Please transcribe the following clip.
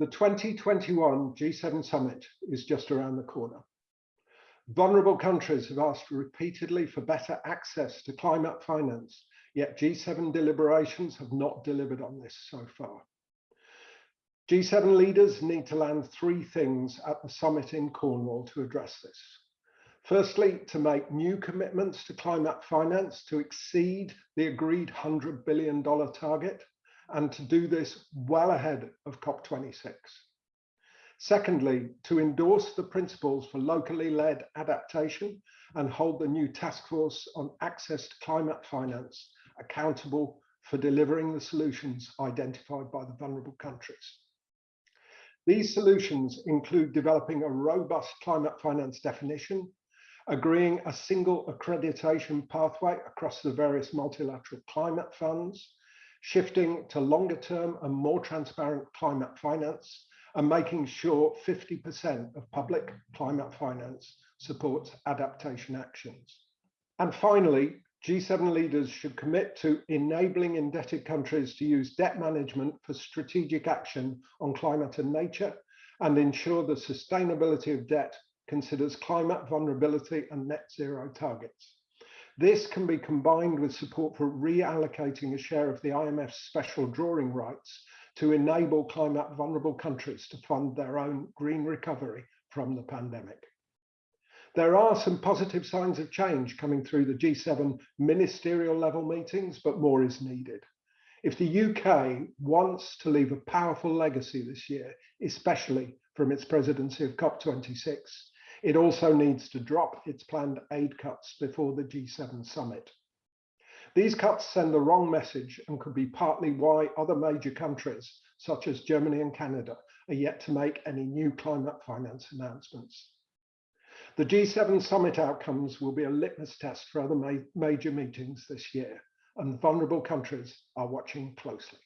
The 2021 G7 summit is just around the corner. Vulnerable countries have asked repeatedly for better access to climate finance, yet G7 deliberations have not delivered on this so far. G7 leaders need to land three things at the summit in Cornwall to address this. Firstly, to make new commitments to climate finance to exceed the agreed $100 billion target and to do this well ahead of COP26. Secondly, to endorse the principles for locally led adaptation and hold the new task force on access to climate finance accountable for delivering the solutions identified by the vulnerable countries. These solutions include developing a robust climate finance definition, agreeing a single accreditation pathway across the various multilateral climate funds, shifting to longer term and more transparent climate finance, and making sure 50% of public climate finance supports adaptation actions. And finally, G7 leaders should commit to enabling indebted countries to use debt management for strategic action on climate and nature and ensure the sustainability of debt considers climate vulnerability and net zero targets. This can be combined with support for reallocating a share of the IMF's special drawing rights to enable climate vulnerable countries to fund their own green recovery from the pandemic. There are some positive signs of change coming through the G7 ministerial level meetings, but more is needed. If the UK wants to leave a powerful legacy this year, especially from its presidency of COP26, it also needs to drop its planned aid cuts before the G7 summit. These cuts send the wrong message and could be partly why other major countries, such as Germany and Canada, are yet to make any new climate finance announcements. The G7 summit outcomes will be a litmus test for other ma major meetings this year, and vulnerable countries are watching closely.